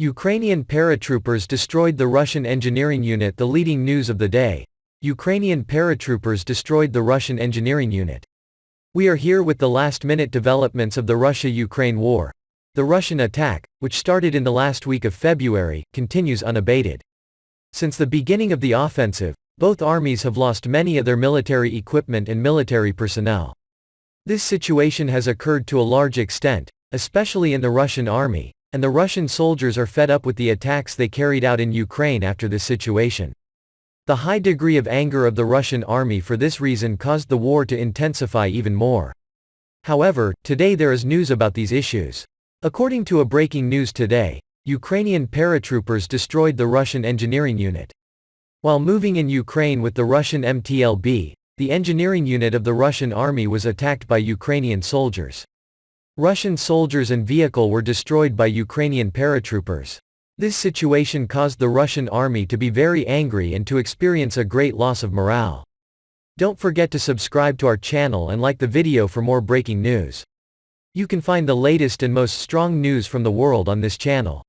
Ukrainian paratroopers destroyed the Russian engineering unit The leading news of the day. Ukrainian paratroopers destroyed the Russian engineering unit. We are here with the last-minute developments of the Russia-Ukraine war. The Russian attack, which started in the last week of February, continues unabated. Since the beginning of the offensive, both armies have lost many of their military equipment and military personnel. This situation has occurred to a large extent, especially in the Russian army, and the Russian soldiers are fed up with the attacks they carried out in Ukraine after this situation. The high degree of anger of the Russian army for this reason caused the war to intensify even more. However, today there is news about these issues. According to a breaking news today, Ukrainian paratroopers destroyed the Russian engineering unit. While moving in Ukraine with the Russian MTLB, the engineering unit of the Russian army was attacked by Ukrainian soldiers. Russian soldiers and vehicle were destroyed by Ukrainian paratroopers. This situation caused the Russian army to be very angry and to experience a great loss of morale. Don't forget to subscribe to our channel and like the video for more breaking news. You can find the latest and most strong news from the world on this channel.